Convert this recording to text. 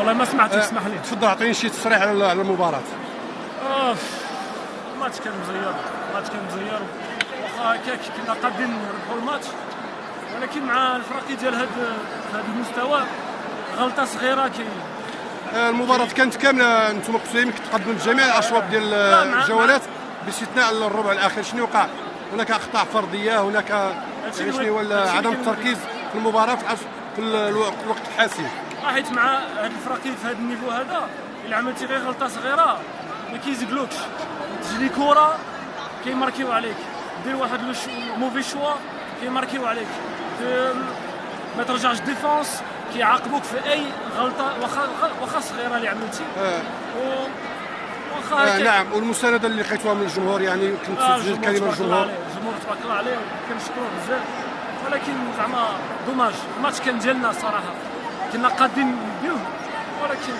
والله ما سمعتك آه، اسمح لي. تفضل أعطيني شي تصريح على المباراة. آه، الماتش كان مزير الماتش كان مزير. واخا هكاك كنا قادين نربحوا الماتش ولكن مع الفريق ديال هذا هذا المستوى غلطة صغيرة كاين آه، المباراة كانت كاملة أنتم يمكن تقدموا بجميع الأشواط ديال الجولات باستثناء الربع الأخير. شنو وقع؟ هناك أخطاء فردية هناك شنو هو عدم التركيز في المباراة في الوقت الحاسم. حيت مع هذا الفريق في هذا ال niveau هذا إلا عملتي غير غلطة صغيرة ما كيزقلوكش. تجري كره كي marquer و عليك. دير واحد mauvais choix كي marquer و عليك. ما ترجعش défense كيعاقبوك في أي غلطة واخا واخا صغيرة اللي عملتي. آه. و واخا آه. نعم. والمسانده اللي لقيتوها من الجمهور يعني كنت آه، كلمة الجمهور الجمهور تبارك الله عليه كنشكروه بزاف. ولكن زعما دوماج الماتش كان ديالنا الصراحه كنا قادين نديوه ولكن